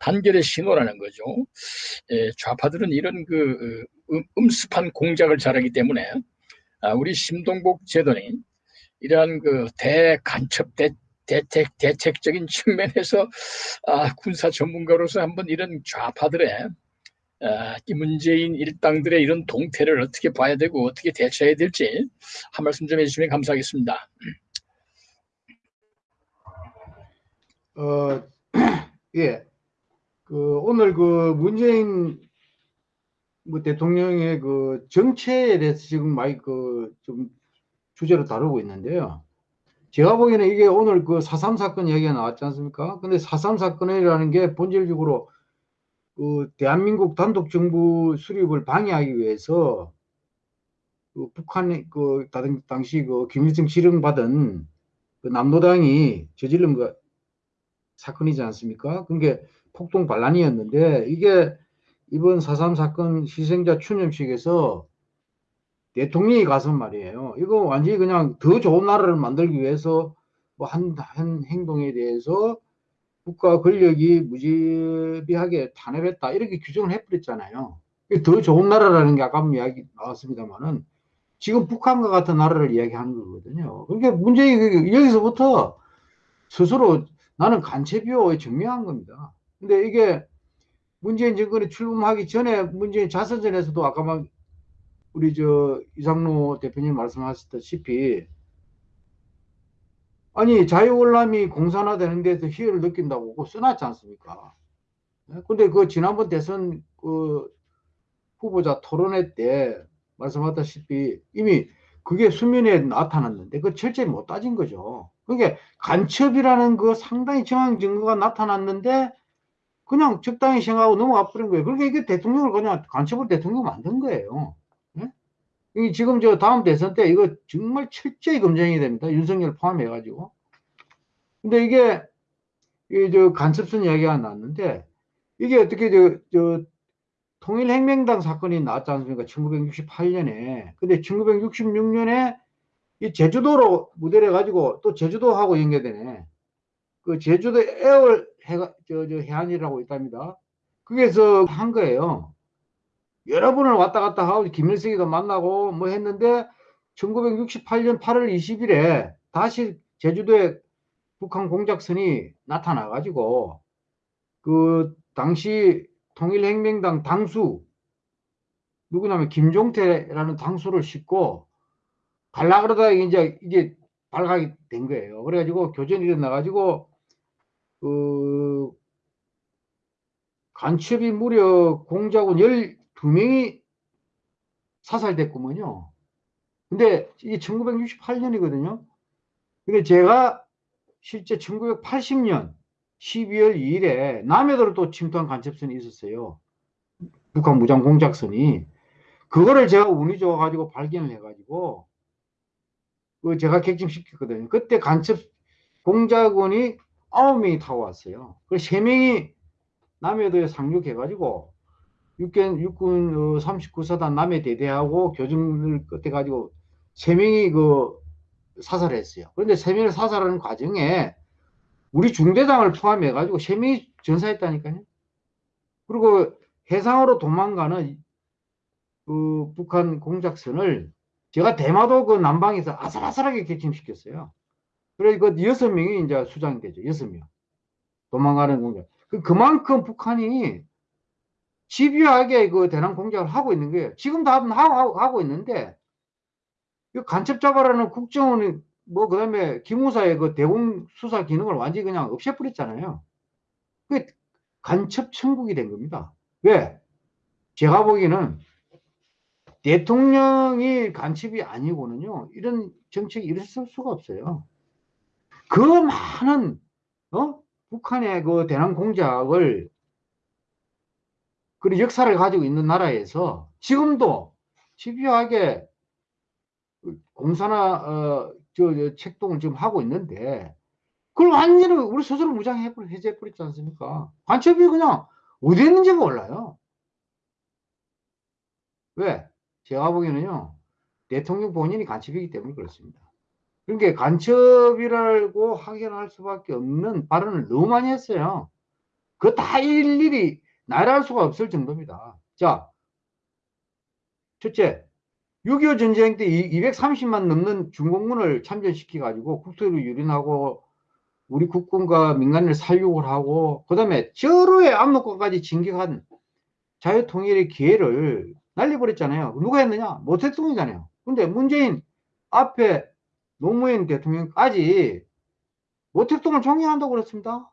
단결의 신호라는 거죠. 좌파들은 이런 그 음, 음습한 공작을 잘하기 때문에 아, 우리 심동복 제도는 이러한 그 대간첩 대, 대책 대책적인 측면에서 아, 군사 전문가로서 한번 이런 좌파들의 아, 이 문재인 일당들의 이런 동태를 어떻게 봐야 되고 어떻게 대처해야 될지 한 말씀 좀 해주시면 감사하겠습니다. 어, 예. 그 오늘 그 문재인 뭐 대통령의 그 정체에 대해서 지금 많이 그 좀 주제로 다루고 있는데요. 제가 보기에는 이게 오늘 그4.3 사건 얘기가 나왔지 않습니까? 근데 4.3 사건이라는 게 본질적으로 그 대한민국 단독 정부 수립을 방해하기 위해서 그 북한의 그 당시 그 김일성 지령받은 그 남노당이 저지른 그 사건이지 않습니까? 그게 폭동 반란이었는데 이게 이번 4.3 사건 희생자 추념식에서 대통령이 가서 말이에요. 이거 완전히 그냥 더 좋은 나라를 만들기 위해서 뭐한 한 행동에 대해서 국가 권력이 무지비하게 탄압했다 이렇게 규정을 해버렸잖아요. 더 좋은 나라라는 게 아까 이야기 나왔습니다만은 지금 북한과 같은 나라를 이야기하는 거거든요. 그러니까 문제는 여기서부터 스스로 나는 간첩이요 증명한 겁니다. 근데 이게 문재인 정권이 출범하기 전에 문재인 자선전에서도 아까 막 우리 저 이상로 대표님 말씀하셨다시피 아니 자유월남이 공산화되는 데서 희열을 느낀다고 그거 써놨지 않습니까? 네? 근데 그 지난번 대선 그 후보자 토론회 때 말씀하셨다시피 이미 그게 수면에 나타났는데 그 철저히 못 따진 거죠. 그게 간첩이라는 그 상당히 정황 증거가 나타났는데 그냥 적당히 생각하고 넘어가 버린 거예요. 그러니까 이게 대통령을 그냥 간첩을 대통령 만든 거예요. 이 지금 저 다음 대선 때 이거 정말 철저히 검증이 됩니다. 윤석열 포함해가지고. 근데 이게, 이 저 간첩선 이야기가 나왔는데, 이게 어떻게 저, 저, 통일혁명당 사건이 나왔지 않습니까? 1968년에. 근데 1966년에 이 제주도로 무대를 해가지고 또 제주도하고 연계되네. 그 제주도 에어 해가, 저, 저 해안이라고 있답니다. 거기에서 한 거예요. 여러 번을 왔다 갔다 하고 김일성이도 만나고 뭐 했는데 1968년 8월 20일에 다시 제주도에 북한 공작선이 나타나 가지고 그 당시 통일혁명당 당수 누구냐면 김종태라는 당수를 싣고 갈라 그러다 이제 이게 발각이 된 거예요. 그래가지고 교전이 일어나 가지고 그 간첩이 무려 공작원 두 명이 사살됐구먼요. 근데 이게 1968년이거든요. 근데 제가 실제 1980년 12월 2일에 남해도로 또 침투한 간첩선이 있었어요. 북한 무장 공작선이. 그거를 제가 운이 좋아가지고 발견을 해가지고 그 제가 객침시켰거든요. 그때 간첩 공작원이 9명이 타고 왔어요. 그래서 3명이 남해도에 상륙해가지고 육군, 육군 39사단 남해 대대하고 교정을 끝에 가지고 세 명이 그 사살했어요. 그런데 세 명을 사살하는 과정에 우리 중대장을 포함해 가지고 세 명이 전사했다니까요. 그리고 해상으로 도망가는 그 북한 공작선을 제가 대마도 그 남방에서 아슬아슬하게 객침시켰어요. 그래서 그 여섯 명이 이제 수장이 되죠. 여섯 명. 도망가는 공작. 그 그만큼 북한이 집요하게 그 대남 공작을 하고 있는 거예요. 지금도 하고, 하고, 있는데, 간첩 잡아라는 국정원이, 뭐, 그 다음에 기무사의 그 대공 수사 기능을 완전히 그냥 없애버렸잖아요. 그게 간첩 천국이 된 겁니다. 왜? 제가 보기에는 대통령이 간첩이 아니고는요, 이런 정책이 일어설 수가 없어요. 그 많은, 어? 북한의 그 대남 공작을 그런 역사를 가지고 있는 나라에서 지금도 집요하게 공사나 어, 저, 저 책동을 지금 하고 있는데 그걸 완전히 우리 스스로 무장해 해제해버렸지 않습니까? 간첩이 그냥 어디 있는지가 몰라요. 왜? 제가 보기에는요, 대통령 본인이 간첩이기 때문에 그렇습니다. 그러니까 간첩이라고 확인할 수밖에 없는 발언을 너무 많이 했어요. 그 다 일일이 나열할 수가 없을 정도입니다. 자, 첫째, 6.25 전쟁 때 230만 넘는 중공군을 참전시켜가지고 국토를 유린하고 우리 국군과 민간을 살육을 하고 그 다음에 저로의 압록강까지 진격한 자유통일의 기회를 날려버렸잖아요. 누가 했느냐? 모택동이잖아요. 근데 문재인 앞에 노무현 대통령까지 모택동을 존경한다고 그랬습니다.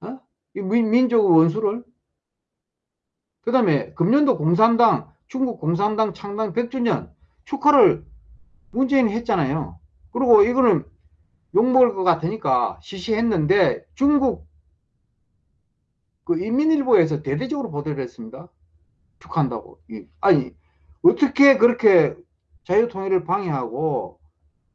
어? 이 민, 민족 원수를. 그 다음에 금년도 공산당, 중국 공산당 창당 100주년 축하를 문재인이 했잖아요. 그리고 이거는 욕먹을 것 같으니까 시시했는데 중국 그 인민일보에서 대대적으로 보도를 했습니다. 축하한다고. 이- 아니, 어떻게 그렇게 자유통일을 방해하고,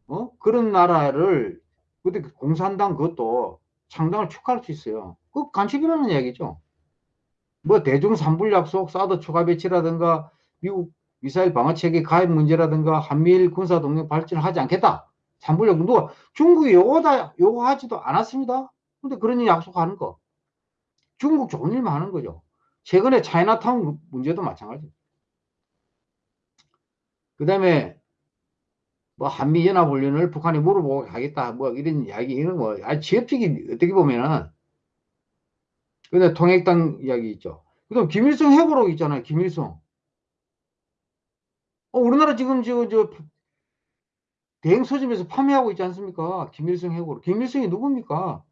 어? 그런 나라를, 근데 그 공산당 그것도 창당을 축하할 수 있어요. 그 간첩이라는 이야기죠. 뭐 대중 산불 약속, 사드 추가 배치라든가, 미국 미사일 방어 체계 가입 문제라든가, 한미일 군사 동맹 발전을 하지 않겠다. 산불 약속, 누가, 중국이 요거다, 요구하지도 않았습니다. 근데 그런 일 약속하는 거. 중국 좋은 일만 하는 거죠. 최근에 차이나타운 문제도 마찬가지. 그 다음에 뭐 한미연합훈련을 북한이 물어보고 하겠다 뭐 이런 이야기 이런 거 아주 지엽적인 어떻게 보면은 근데 통일당 이야기 있죠. 그다음 김일성 해고록 있잖아요. 김일성. 어, 우리나라 지금 저, 저 대행 서점에서 판매하고 있지 않습니까? 김일성 해고록. 김일성이 누굽니까?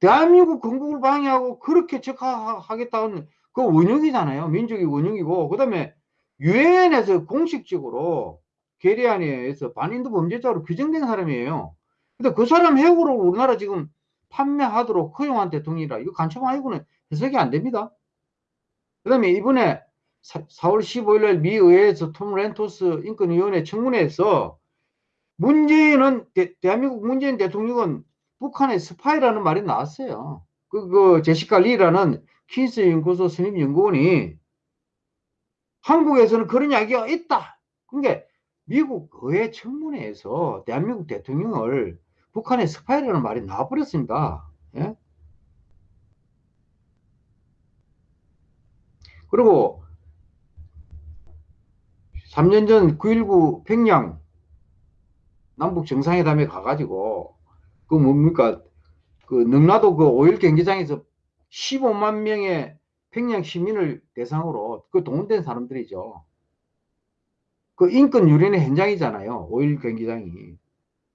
대한민국 건국을 방해하고 그렇게 적하겠다는 그 원흉이잖아요. 민족의 원흉이고 그 다음에 유엔에서 공식적으로 계리안에서 반인도 범죄자로 규정된 사람이에요. 근데 그 사람 해고로 우리나라 지금 판매하도록 허용한 대통령이라 이거 간첩 아니고는 해석이 안 됩니다. 그 다음에 이번에 4, 월 15일 날 미 의회에서 톰 랜토스 인권위원회 청문회에서 문재인은 대, 대한민국 문재인 대통령은 북한의 스파이라는 말이 나왔어요. 그, 그 제시카 리라는 퀸시 연구소 선임 연구원이 한국에서는 그런 이야기가 있다. 그게 미국 의회 청문회에서 대한민국 대통령을 북한의 스파이라는 말이 나와버렸습니다. 예? 그리고 3년 전 9.19 평양 남북 정상회담에 가가지고 그 뭡니까 그 능라도 그 오일 경기장에서 15만 명의 평양 시민을 대상으로 그 동원된 사람들이죠. 그 인권 유린의 현장이잖아요. 오일 경기장이.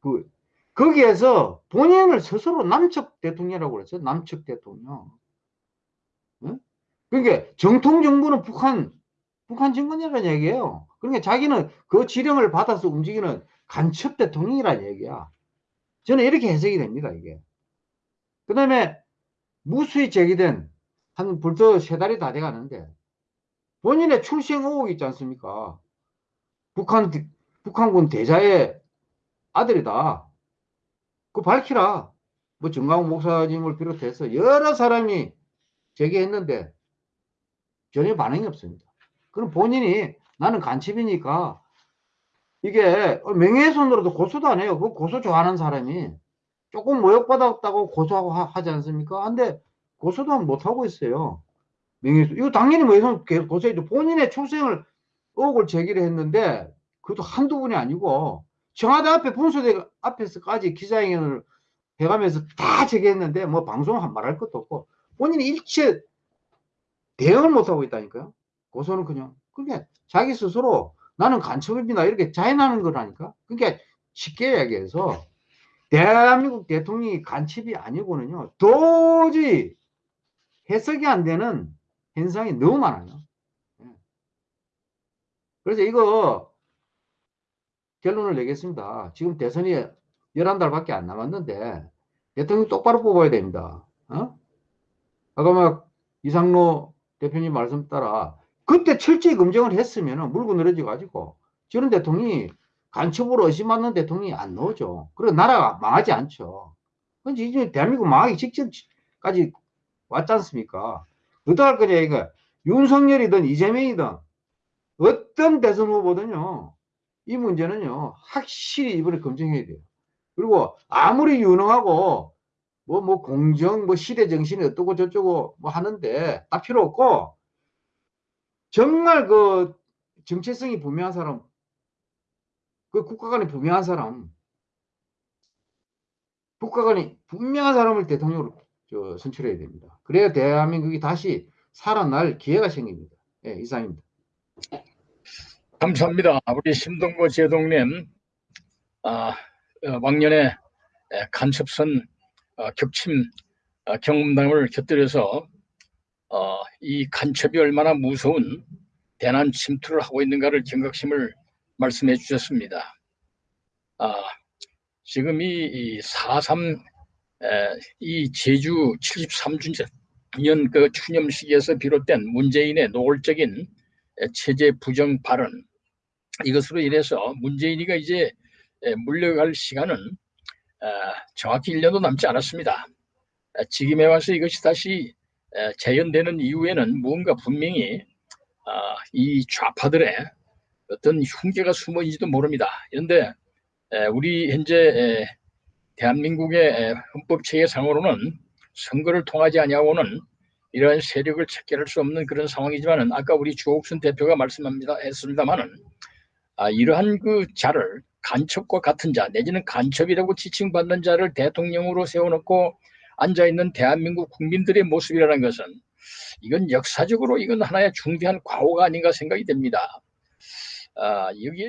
그 거기에서 본인을 스스로 남측 대통령이라고 그랬어요. 남측 대통령. 응? 그러니까 정통 정부는 북한 북한 정권이라는 얘기예요. 그러니까 자기는 그 지령을 받아서 움직이는 간첩 대통령이라는 얘기야. 저는 이렇게 해석이 됩니다, 이게. 그 다음에 무수히 제기된 한 벌써 세 달이 다 돼가는데 본인의 출생 의혹이 있지 않습니까? 북한, 북한군 대자의 아들이다. 그 밝히라. 뭐 정광훈 목사님을 비롯해서 여러 사람이 제기했는데 전혀 반응이 없습니다. 그럼 본인이 나는 간첩이니까 이게 명예훼손으로도 고소도 안 해요. 그 고소 좋아하는 사람이 조금 모욕받았다고 고소하고 하, 지 않습니까? 근데 고소도 못 하고 있어요. 명예훼손. 이거 당연히 뭐 고소해도 본인의 출생을 의혹을 제기를 했는데 그것도 한두 분이 아니고 청와대 앞에 분수대 앞에서까지 기자회견을 해가면서 다 제기했는데 뭐 방송 한 말할 것도 없고 본인이 일체 대응을 못하고 있다니까요. 고소는 그냥. 그게 자기 스스로 나는 간첩입니다. 이렇게 자인하는 거라니까. 그러니까 쉽게 얘기해서 대한민국 대통령이 간첩이 아니고는요. 도저히 해석이 안 되는 현상이 너무 많아요. 예. 그래서 이거 결론을 내겠습니다. 지금 대선이 11달밖에 안 남았는데 대통령 똑바로 뽑아야 됩니다. 어? 아까 막 이상로 대표님 말씀 따라 그때 철저히 검증을 했으면 물고 늘어져 가지고 저런 대통령이 간첩으로 의심받는 대통령이 안 나오죠. 그리고 나라가 망하지 않죠. 근데 이제 대한민국 망하기 직전까지 왔지 않습니까? 어떡할 거냐, 이거. 윤석열이든 이재명이든 어떤 대선 후보든요, 이 문제는요, 확실히 이번에 검증해야 돼요. 그리고 아무리 유능하고 뭐, 뭐, 공정, 뭐, 시대 정신이 어떠고 저쩌고 뭐 하는데, 딱 필요 없고, 정말 그 정체성이 분명한 사람, 그 국가관이 분명한 사람, 국가관이 분명한 사람을 대통령으로 저, 선출해야 됩니다. 그래야 대한민국이 다시 살아날 기회가 생깁니다. 예, 이상입니다. 감사합니다. 우리 심동보 제동님, 아, 어, 왕년에 에, 간첩선 어, 격침 어, 경험담을 곁들여서 어, 이 간첩이 얼마나 무서운 대난 침투를 하고 있는가를 경각심을 말씀해 주셨습니다. 아, 지금 이, 4.3, 이 제주 73주년 그 추념식에서 비롯된 문재인의 노골적인 에, 체제 부정 발언, 이것으로 인해서 문재인이가 이제 에, 물러갈 시간은 아, 정확히 1년도 남지 않았습니다. 아, 지금에 와서 이것이 다시 에, 재현되는 이후에는 무언가 분명히 아, 이 좌파들의 어떤 흉계가 숨어 있는지도 모릅니다. 그런데 에, 우리 현재 에, 대한민국의 에, 헌법 체계상으로는 선거를 통하지 아니하고는 이러한 세력을 체결할 수 없는 그런 상황이지만은 아까 우리 주옥순 대표가 말씀합니다 했습니다만은 아, 이러한 그 자를 간첩과 같은 자 내지는 간첩이라고 지칭받는 자를 대통령으로 세워놓고 앉아 있는 대한민국 국민들의 모습이라는 것은 이건 역사적으로 이건 하나의 중대한 과오가 아닌가 생각이 됩니다. 아, 여기에